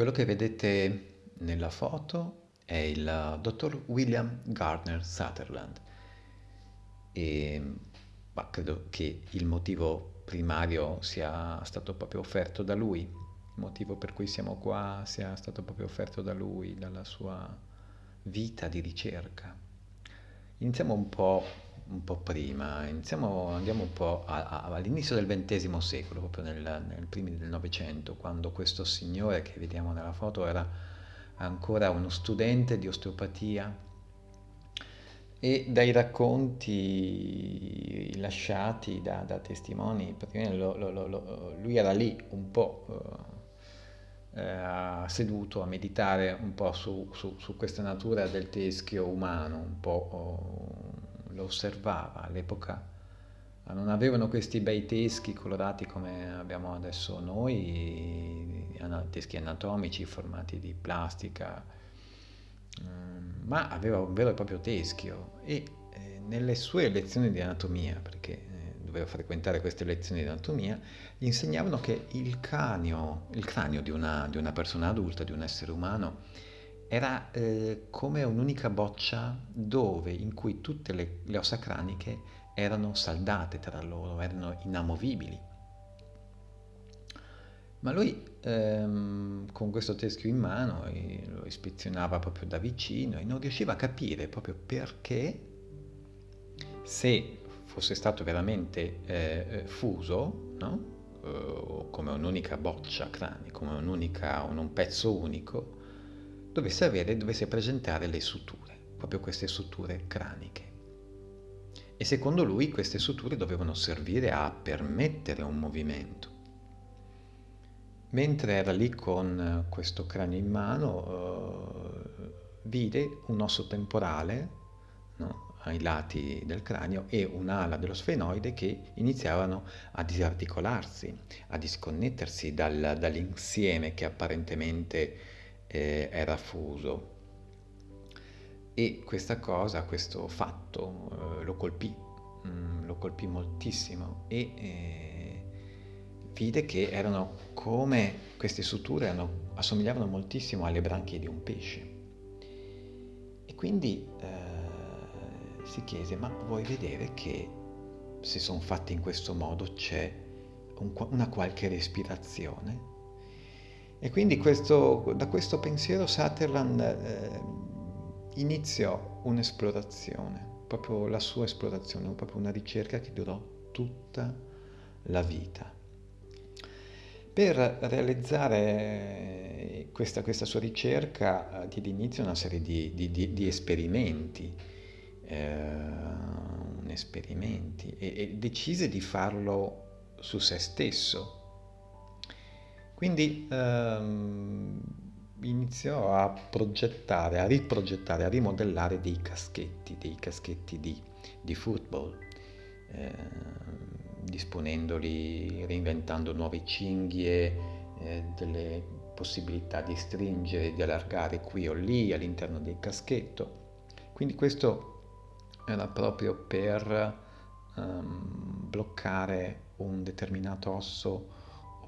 Quello che vedete nella foto è il dottor William Gardner Sutherland e ma credo che il motivo primario sia stato proprio offerto da lui, il motivo per cui siamo qua sia stato proprio offerto da lui, dalla sua vita di ricerca. Iniziamo un po', un po prima, iniziamo, andiamo un po' a, a, all'inizio del XX secolo, proprio nel, nel primi del Novecento, quando questo signore che vediamo nella foto era ancora uno studente di osteopatia e dai racconti lasciati da, da testimoni, lo, lo, lo, lui era lì un po' eh, seduto a meditare un po' su, su, su, questa natura del teschio umano, un po' oh, lo osservava all'epoca. Non avevano questi bei teschi colorati come abbiamo adesso noi, teschi anatomici formati di plastica, Ehm, ma aveva un vero e proprio teschio e eh, nelle sue lezioni di anatomia, perché eh, doveva frequentare queste lezioni di anatomia, gli insegnavano che il cranio, il cranio di, una, di una persona adulta, di un essere umano, era eh, come un'unica boccia dove, in cui tutte le, le ossa craniche erano saldate tra loro, erano inamovibili. Ma lui ehm, con questo teschio in mano lo ispezionava proprio da vicino e non riusciva a capire proprio perché se fosse stato veramente eh, eh fuso, no? eh, come un'unica boccia cranio, come un, un pezzo unico, dovesse avere, dovesse presentare le suture, proprio queste suture craniche. E secondo lui queste suture dovevano servire a permettere un movimento Mentre era lì con eh, questo cranio in mano, eh, vide un osso temporale no, ai lati del cranio e un'ala dello sfenoide che iniziavano a disarticolarsi, a disconnettersi dal, dall'insieme che apparentemente eh, era fuso. E questa cosa, questo fatto, eh, lo colpì, mm, lo colpì moltissimo e eh, vide che erano come queste suture erano, assomigliavano moltissimo alle branchie di un pesce. E quindi eh, si chiese, ma vuoi vedere che se sono fatti in questo modo c'è un, una qualche respirazione? E quindi questo, da questo pensiero Sutherland eh, iniziò un'esplorazione, proprio la sua esplorazione, proprio una ricerca che durò tutta la vita. Per realizzare questa, questa sua ricerca diede inizio a una serie di, di, di, di esperimenti, eh, esperimenti e, e decise di farlo su se stesso. Quindi ehm, iniziò a progettare, a riprogettare, a rimodellare dei caschetti, dei caschetti di, di football. Eh, disponendoli, reinventando nuove cinghie, eh, delle possibilità di stringere, di allargare qui o lì all'interno del caschetto. Quindi questo era proprio per um, bloccare un determinato osso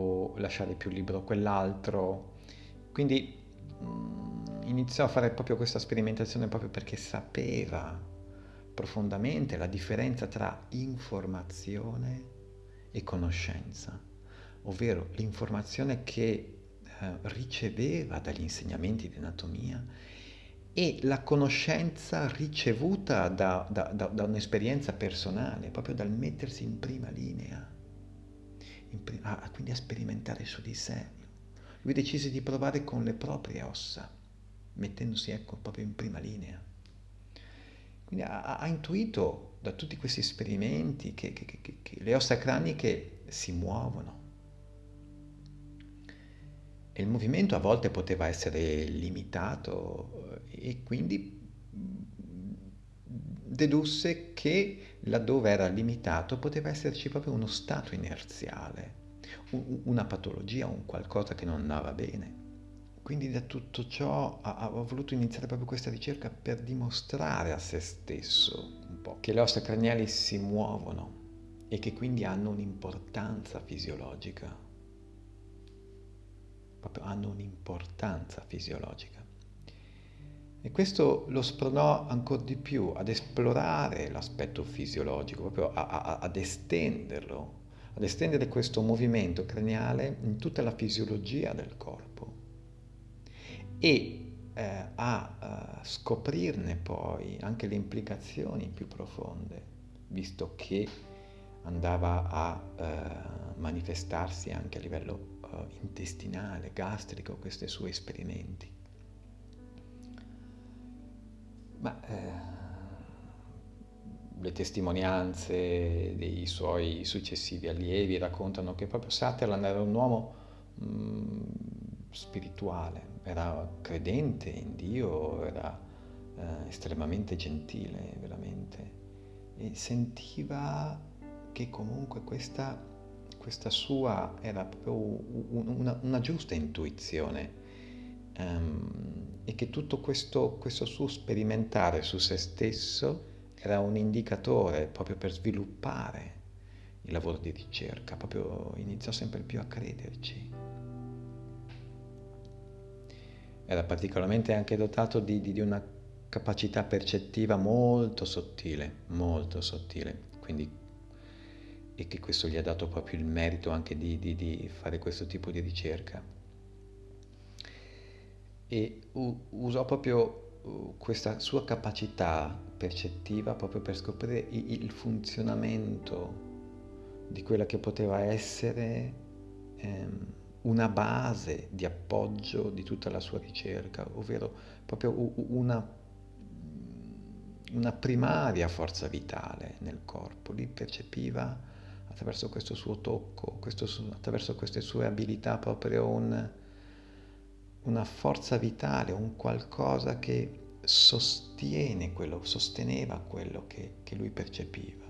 o lasciare più libero quell'altro. Quindi um, iniziò a fare proprio questa sperimentazione proprio perché sapeva profondamente la differenza tra informazione e conoscenza, ovvero l'informazione che eh, riceveva dagli insegnamenti di anatomia e la conoscenza ricevuta da, da, da, da un'esperienza personale, proprio dal mettersi in prima linea, pri- a, quindi a sperimentare su di sé. Lui decise di provare con le proprie ossa, mettendosi ecco proprio in prima linea. Quindi ha, ha intuito da tutti questi esperimenti che, che, che, che le ossa craniche si muovono. E il movimento a volte poteva essere limitato eh, e quindi dedusse che laddove era limitato poteva esserci proprio uno stato inerziale, una patologia, un qualcosa che non andava bene. Quindi da tutto ciò ha, voluto iniziare proprio questa ricerca per dimostrare a se stesso un po' che le ossa craniali si muovono e che quindi hanno un'importanza fisiologica. proprio hanno un'importanza fisiologica. E questo lo spronò ancora di più ad esplorare l'aspetto fisiologico, proprio a, a, ad estenderlo, ad estendere questo movimento craniale in tutta la fisiologia del corpo e eh, a uh, scoprirne poi anche le implicazioni più profonde, visto che andava a uh, manifestarsi anche a livello uh, intestinale, gastrico, questi suoi esperimenti. Le testimonianze dei suoi successivi allievi raccontano che proprio Sutherland era un uomo mh, mm, spirituale, era credente in Dio, era eh, estremamente gentile, veramente, e sentiva che comunque questa, questa sua era proprio una, una giusta intuizione um, e che tutto questo, questo suo sperimentare su se stesso era un indicatore proprio per sviluppare il lavoro di ricerca, proprio iniziò sempre più a crederci. Era particolarmente anche dotato di, di, di una capacità percettiva molto sottile, molto sottile, quindi e che questo gli ha dato proprio il merito anche di, di, di fare questo tipo di ricerca e usò proprio questa sua capacità percettiva proprio per scoprire il funzionamento di quella che poteva essere ehm, una base di appoggio di tutta la sua ricerca, ovvero proprio una, una primaria forza vitale nel corpo. Lì percepiva attraverso questo suo tocco, questo, attraverso queste sue abilità proprio un, una forza vitale, un qualcosa che sostiene quello, sosteneva quello che, che lui percepiva.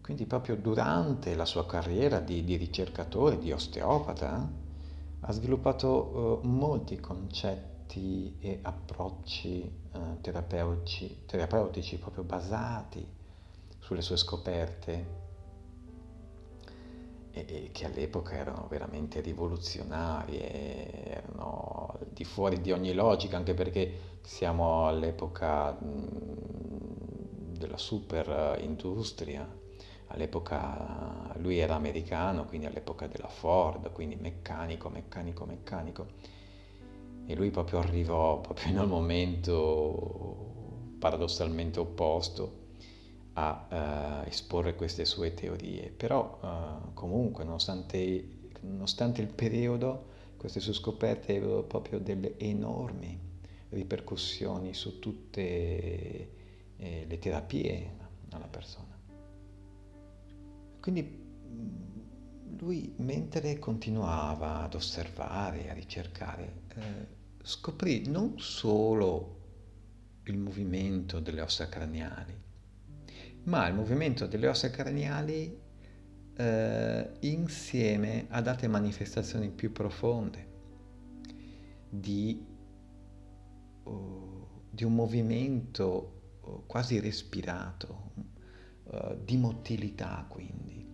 Quindi proprio durante la sua carriera di, di ricercatore, di osteopata, ha sviluppato uh, molti concetti e approcci uh, terapeutici, terapeutici proprio basati sulle sue scoperte e, che all'epoca erano veramente rivoluzionarie, erano di fuori di ogni logica, anche perché siamo all'epoca della super industria, all'epoca lui era americano, quindi all'epoca della Ford, quindi meccanico, meccanico, meccanico. E lui proprio arrivò proprio nel momento paradossalmente opposto a uh, esporre queste sue teorie, però uh, comunque nonostante, nonostante, il periodo queste sue scoperte avevano proprio delle enormi ripercussioni su tutte eh, le terapie alla persona. Quindi lui mentre continuava ad osservare, a ricercare, eh, scoprì non solo il movimento delle ossa craniali, ma il movimento delle ossa craniali eh, insieme ad altre manifestazioni più profonde di, uh, di un movimento uh, quasi respirato, uh, di motilità quindi,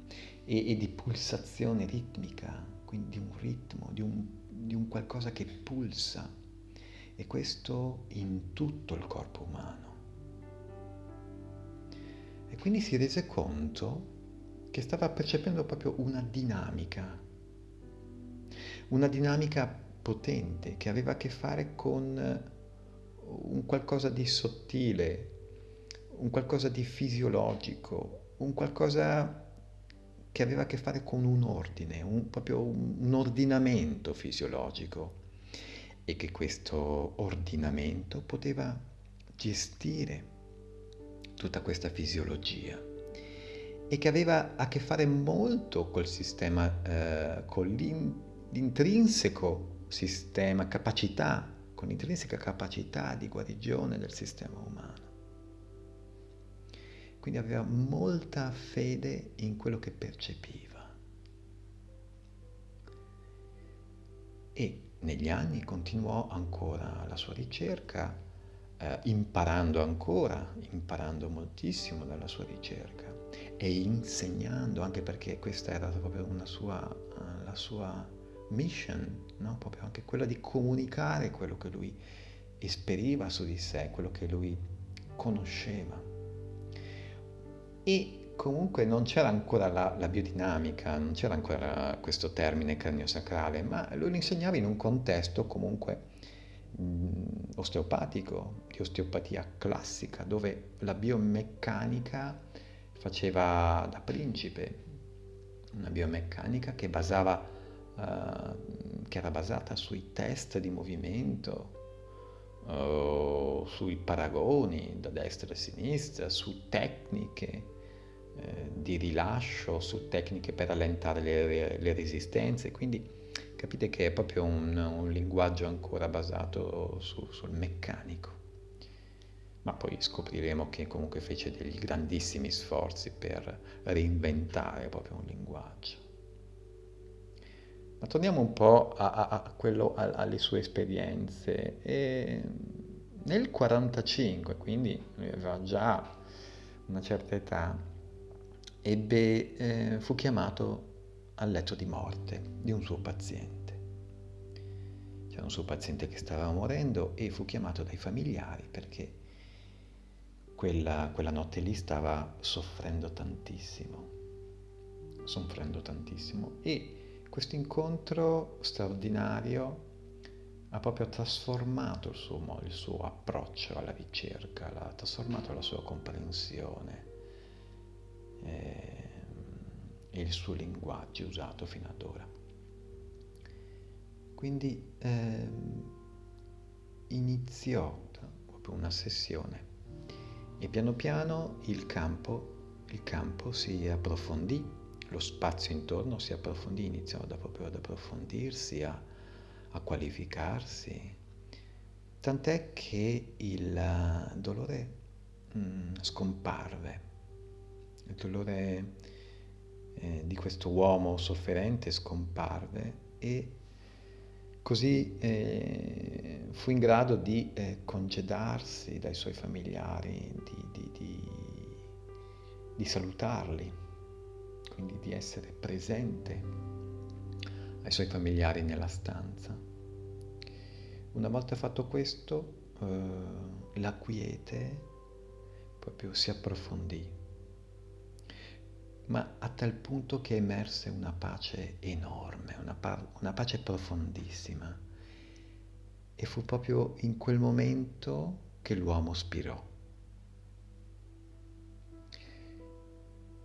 e, e, di pulsazione ritmica, quindi di un ritmo, di un, di un qualcosa che pulsa, e questo in tutto il corpo umano. E quindi si rese conto che stava percependo proprio una dinamica, una dinamica potente che aveva a che fare con un qualcosa di sottile, un qualcosa di fisiologico, un qualcosa che aveva a che fare con un ordine, un, proprio un ordinamento fisiologico. E che questo ordinamento poteva gestire tutta questa fisiologia e che aveva a che fare molto col sistema, eh, con l'intrinseco sistema, capacità, con l'intrinseca capacità di guarigione del sistema umano. Quindi aveva molta fede in quello che percepiva. E negli anni continuò ancora la sua ricerca eh, imparando ancora, imparando moltissimo dalla sua ricerca e insegnando, anche perché questa era proprio sua, uh, la sua mission, no? proprio anche quella di comunicare quello che lui esperiva su di sé, quello che lui conosceva. E comunque non c'era ancora la, la biodinamica, non c'era ancora questo termine cranio-sacrale, ma lui lo insegnava in un contesto comunque osteopatico, di osteopatia classica, dove la biomeccanica faceva da principe, una biomeccanica che, basava, uh, che era basata sui test di movimento, uh, sui paragoni da destra e sinistra, su tecniche eh, di rilascio, su tecniche per allentare le, le, resistenze. Quindi capite che è proprio un, un linguaggio ancora basato su, sul meccanico ma poi scopriremo che comunque fece degli grandissimi sforzi per reinventare proprio un linguaggio. Ma torniamo un po' a, a, a quello, a, alle sue esperienze. E nel 1945, quindi aveva già una certa età, ebbe, eh, fu chiamato al letto di morte di un suo paziente. C'era un suo paziente che stava morendo e fu chiamato dai familiari perché quella, quella notte lì stava soffrendo tantissimo, soffrendo tantissimo e questo incontro straordinario ha proprio trasformato il suo, il suo approccio alla ricerca, l'ha trasformato la sua comprensione eh, e il suo linguaggio usato fino ad ora. Quindi eh, iniziò proprio una sessione e piano piano il campo, il campo si approfondì, lo spazio intorno si approfondì, iniziò da proprio ad approfondirsi, a, a qualificarsi, tant'è che il dolore mm, scomparve, il dolore eh, di questo uomo sofferente scomparve e Così eh, fu in grado di eh, congedarsi dai suoi familiari, di, di, di, di salutarli, quindi di essere presente ai suoi familiari nella stanza. Una volta fatto questo, eh, la quiete proprio si approfondì ma a tal punto che emerse una pace enorme, una, pa- una pace profondissima. E fu proprio in quel momento che l'uomo spirò.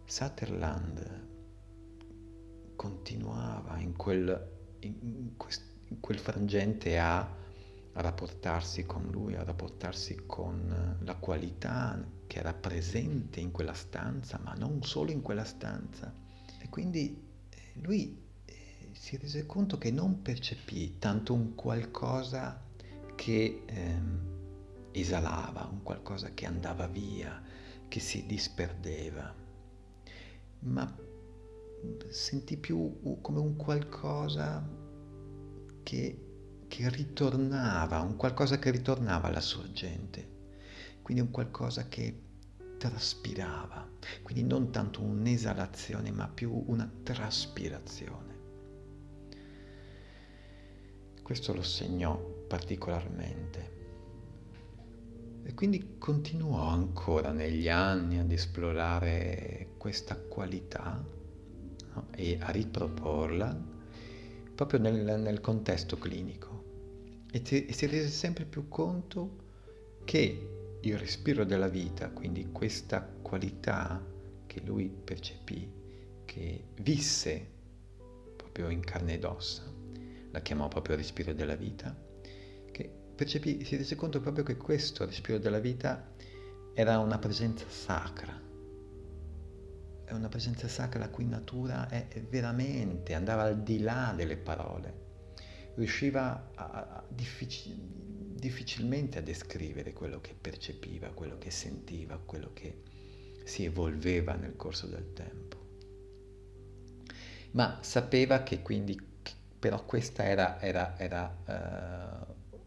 Sutherland continuava in quel, in, quest, in quel frangente a, a rapportarsi con lui, a rapportarsi con la qualità che era presente in quella stanza, ma non solo in quella stanza. E quindi eh, lui eh, si rese conto che non percepì tanto un qualcosa che eh, esalava, un qualcosa che andava via, che si disperdeva, ma sentì più come un qualcosa che, che ritornava, un qualcosa che ritornava alla sorgente quindi un qualcosa che traspirava, quindi non tanto un'esalazione ma più una traspirazione. Questo lo segnò particolarmente. E quindi continuò ancora negli anni ad esplorare questa qualità no? e a riproporla proprio nel, nel contesto clinico. E, ti, e si rese sempre più conto che il respiro della vita, quindi questa qualità che lui percepì, che visse proprio in carne ed ossa, la chiamò proprio respiro della vita, che percepì, si rese conto proprio che questo respiro della vita era una presenza sacra, è una presenza sacra la cui natura è veramente, andava al di là delle parole, riusciva a, a difficil, difficilmente a descrivere quello che percepiva, quello che sentiva, quello che si evolveva nel corso del tempo. Ma sapeva che quindi, però questa era, era, era uh,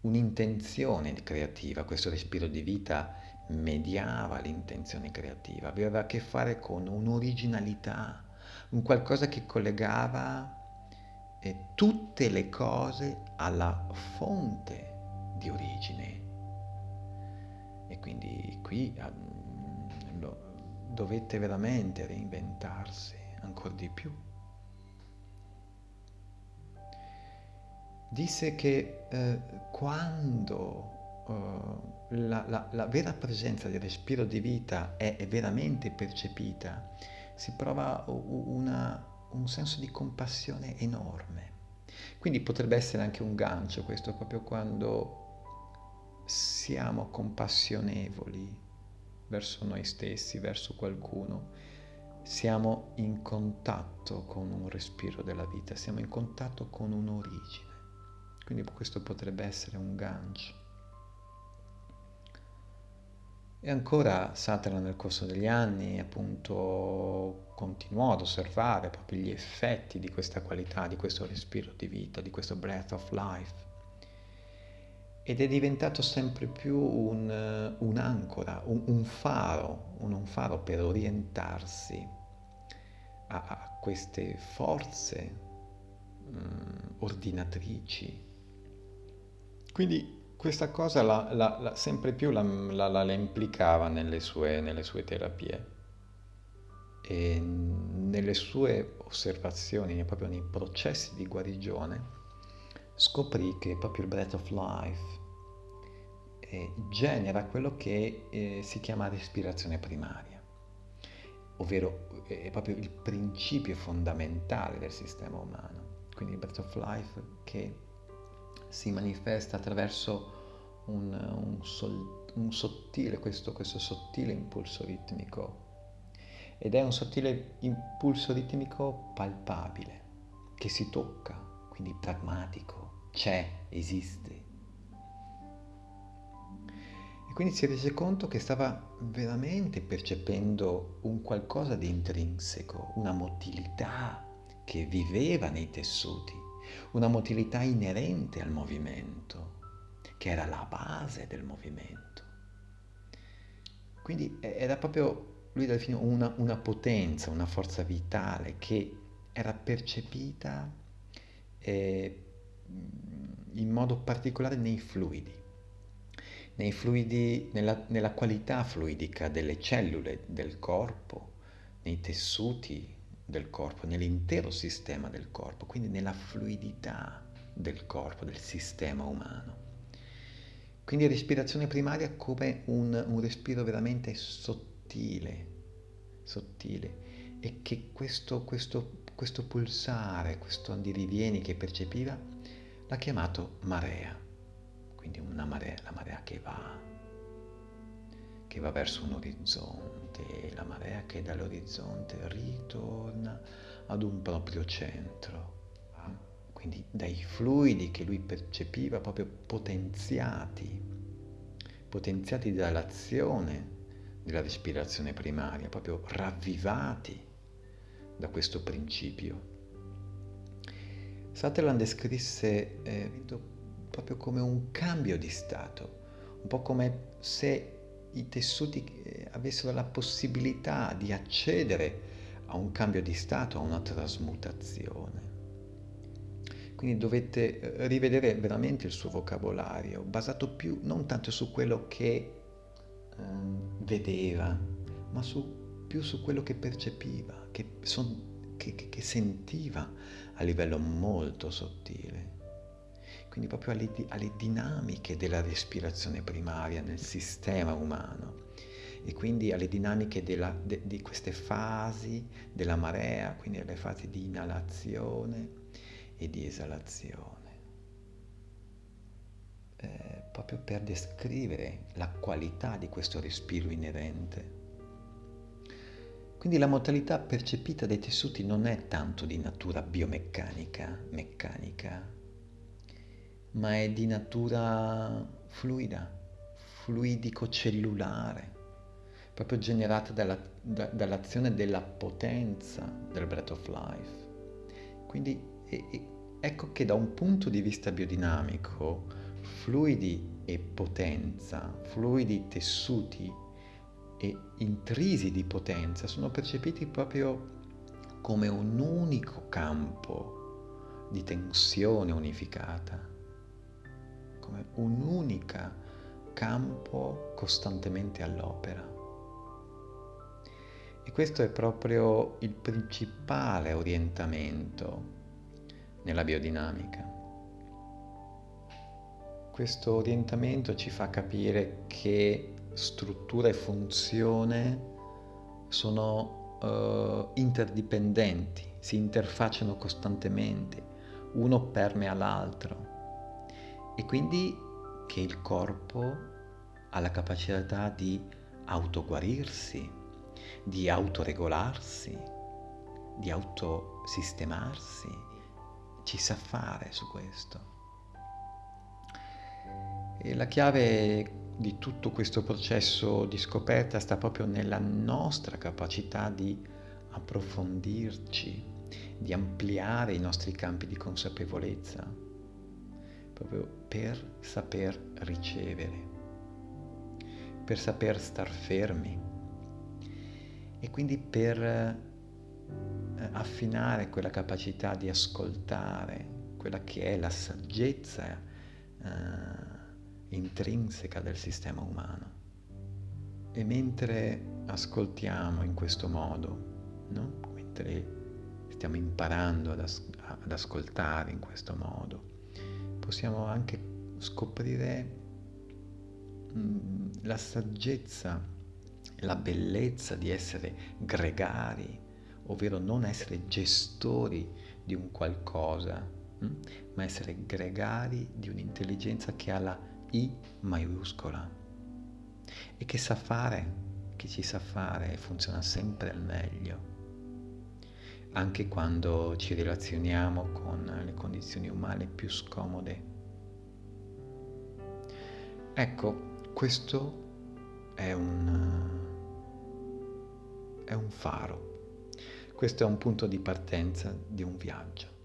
un'intenzione creativa, questo respiro di vita mediava l'intenzione creativa, aveva a che fare con un'originalità, un qualcosa che collegava tutte le cose alla fonte di origine. E quindi qui lo, dovette veramente reinventarsi ancora di più. Disse che eh, quando uh, la, la, la, vera presenza del respiro di vita è, è veramente percepita, si prova una, un senso di compassione enorme. Quindi potrebbe essere anche un gancio questo, proprio quando siamo compassionevoli verso noi stessi, verso qualcuno, siamo in contatto con un respiro della vita, siamo in contatto con un'origine. Quindi questo potrebbe essere un gancio. E ancora Satana nel corso degli anni appunto continuò ad osservare proprio gli effetti di questa qualità, di questo respiro di vita, di questo breath of life. Ed è diventato sempre più un, un'ancora, un, un faro, un, un, faro per orientarsi a, a queste forze um, ordinatrici. Quindi questa cosa la, la, la, sempre più la, implicava nelle sue, nelle sue, terapie e nelle sue osservazioni, proprio nei processi di guarigione, scoprì che proprio il breath of life eh, genera quello che eh, si chiama respirazione primaria, ovvero eh, è proprio il principio fondamentale del sistema umano. Quindi il breath of life che si manifesta attraverso un, un, sol, un sottile, questo, questo sottile impulso ritmico ed è un sottile impulso ritmico palpabile, che si tocca, quindi pragmatico, c'è, esiste. E quindi si rese conto che stava veramente percependo un qualcosa di intrinseco, una motilità che viveva nei tessuti una motilità inerente al movimento, che era la base del movimento. Quindi era proprio, lui definì una, una potenza, una forza vitale che era percepita eh, in modo particolare nei fluidi, nei fluidi, nella, nella qualità fluidica delle cellule del corpo, nei tessuti del corpo, nell'intero sistema del corpo, quindi nella fluidità del corpo, del sistema umano. Quindi respirazione primaria come un, un respiro veramente sottile, sottile, e che questo, questo, questo pulsare, questo andirivieni che percepiva, l'ha chiamato marea, quindi una marea, la marea che va, che va verso un orizzonte, la marea che dall'orizzonte ritorna ad un proprio centro. Quindi dai fluidi che lui percepiva proprio potenziati, potenziati dall'azione della respirazione primaria, proprio ravvivati da questo principio. Sutherland descrisse eh, proprio come un cambio di stato, un po' come se i tessuti eh, avessero la possibilità di accedere a un cambio di stato, a una trasmutazione. Quindi dovete eh, rivedere veramente il suo vocabolario, basato più non tanto su quello che eh, vedeva, ma su, più su quello che percepiva, che, son, che, che, che sentiva a livello molto sottile quindi proprio alle, alle dinamiche della respirazione primaria nel sistema umano e quindi alle dinamiche della, de, di queste fasi della marea, quindi alle fasi di inalazione e di esalazione. Eh, proprio per descrivere la qualità di questo respiro inerente. Quindi la modalità percepita dai tessuti non è tanto di natura biomeccanica, meccanica, ma è di natura fluida, fluidico-cellulare, proprio generata dalla, da, dall'azione della potenza del breath of life. Quindi e, e, ecco che da un punto di vista biodinamico, fluidi e potenza, fluidi, tessuti e intrisi di potenza sono percepiti proprio come un unico campo di tensione unificata, come un'unica campo costantemente all'opera. E questo è proprio il principale orientamento nella biodinamica. Questo orientamento ci fa capire che struttura e funzione sono uh, interdipendenti, si interfacciano costantemente, uno permea l'altro e quindi che il corpo ha la capacità di autoguarirsi, di autoregolarsi, di autosistemarsi, ci sa fare su questo. E la chiave di tutto questo processo di scoperta sta proprio nella nostra capacità di approfondirci, di ampliare i nostri campi di consapevolezza, proprio per saper ricevere, per saper star fermi e quindi per eh, affinare quella capacità di ascoltare, quella che è la saggezza. Eh, intrinseca del sistema umano. E mentre ascoltiamo in questo modo, no? mentre stiamo imparando ad, as- ad ascoltare in questo modo, possiamo anche scoprire mm, la saggezza, la bellezza di essere gregari, ovvero non essere gestori di un qualcosa, mh? ma essere gregari di un'intelligenza che ha la i maiuscola e che sa fare, che ci sa fare e funziona sempre al meglio, anche quando ci relazioniamo con le condizioni umane più scomode. Ecco, questo è un, è un faro, questo è un punto di partenza di un viaggio.